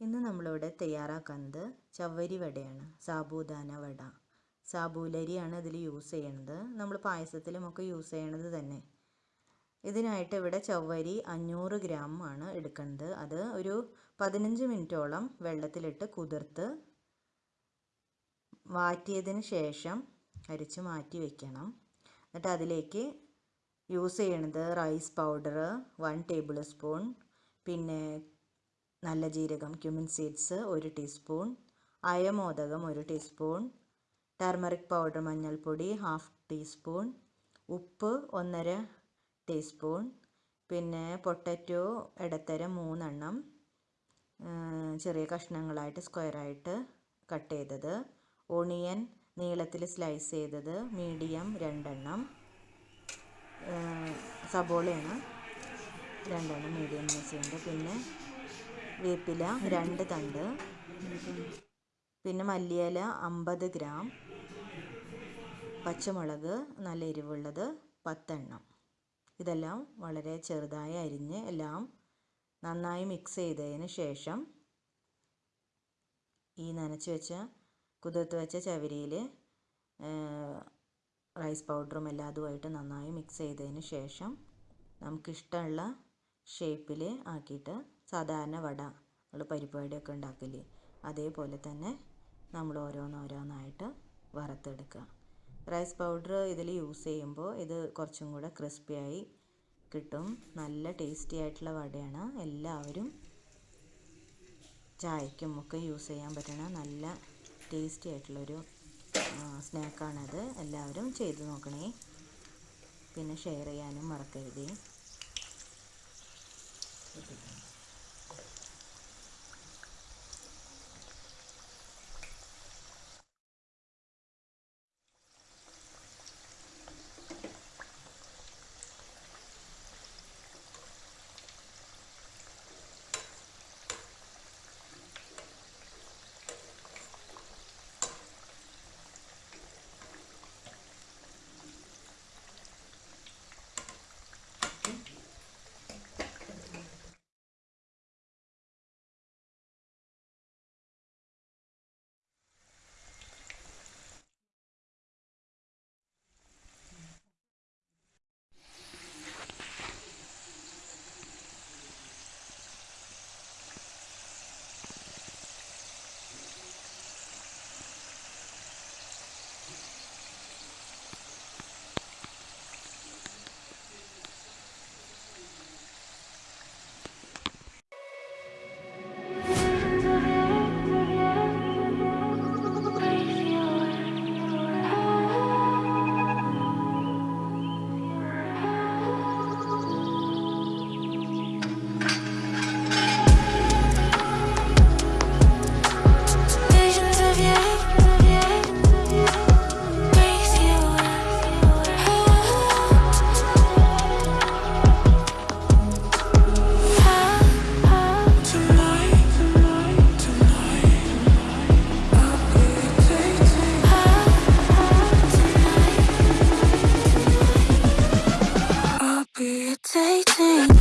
ഇന്ന് നമ്മളിവിടെ തയ്യാറാക്കുന്നത് ചവ്വരി വടയാണ് സാബൂദാന വട. സാബൂലരിയാണ് ഇതിൽ യൂസ് ചെയ്യണത്. നമ്മൾ പായസത്തിലുമൊക്കെ യൂസ് ചെയ്യണത് തന്നെ. ഇതിനായിട്ട് ഇവിടെ ചവ്വരി അഞ്ഞൂറ് ഗ്രാം ആണ് എടുക്കുന്നത് അത് ഒരു പതിനഞ്ച് മിനിറ്റോളം വെള്ളത്തിലിട്ട് കുതിർത്ത് വാറ്റിയതിന് ശേഷം അരിച്ച് മാറ്റി വയ്ക്കണം എന്നിട്ട് അതിലേക്ക് യൂസ് ചെയ്യണത് rice powder one tablespoon പിന്നെ നല്ല ജീരകം ക്യുമിൻ സീഡ്സ് ഒരു ടീസ്പൂൺ അയമോദകം ഒരു ടീസ്പൂൺ ടർമറിക് പൗഡർ മഞ്ഞൾപ്പൊടി ഹാഫ് ടീസ്പൂൺ ഉപ്പ് ഒന്നര ടീസ്പൂൺ പിന്നെ പൊട്ടറ്റോ ഇടത്തരം മൂന്നെണ്ണം ചെറിയ കഷ്ണങ്ങളായിട്ട് സ്ക്വയറായിട്ട് കട്ട് ചെയ്തത്. ഓണിയൻ നീളത്തിൽ സ്ലൈസ് ചെയ്തത് മീഡിയം രണ്ടെണ്ണം സബോളയാണ് രണ്ടെണ്ണം മീഡിയം യൂസ് ചെയ്യുന്നത് പിന്നെ വേപ്പില രണ്ട് തണ്ട്. പിന്നെ മല്ലിയില അമ്പത് ഗ്രാം. പച്ചമുളക് നല്ല എരിവുള്ളത് പത്തെണ്ണം. ഇതെല്ലാം വളരെ ചെറുതായി അരിഞ്ഞ് എല്ലാം നന്നായി മിക്സ് ചെയ്തതിന് ശേഷം ഈ നനച്ച് വെച്ച കുതിർത്ത് വെച്ച ചവരിയിൽ റൈസ് പൗഡറും എല്ലാം അതുമായിട്ട് നന്നായി മിക്സ് ചെയ്തതിന് ശേഷം നമുക്കിഷ്ടമുള്ള ഷേപ്പിൽ ആക്കിയിട്ട് സാധാരണ വട നമ്മൾ പരിപ്പ് വടയൊക്കെ ഉണ്ടാക്കില്ലേ അതേപോലെ തന്നെ നമ്മൾ ഓരോന്നോരോന്നായിട്ട് വറുത്തെടുക്കുക റൈസ് പൗഡർ ഇതിൽ യൂസ് ചെയ്യുമ്പോൾ ഇത് കുറച്ചും കൂടെ ക്രിസ്പിയായി കിട്ടും. നല്ല ടേസ്റ്റി ആയിട്ടുള്ള വടയാണ്. എല്ലാവരും ചായക്കും ഒക്കെ യൂസ് ചെയ്യാൻ പറ്റണ നല്ല ടേസ്റ്റി ആയിട്ടുള്ളൊരു സ്നാക്കാണത്. എല്ലാവരും ചെയ്തു നോക്കണേ. പിന്നെ ഷെയർ ചെയ്യാനും മറക്കരുതേ. Irritating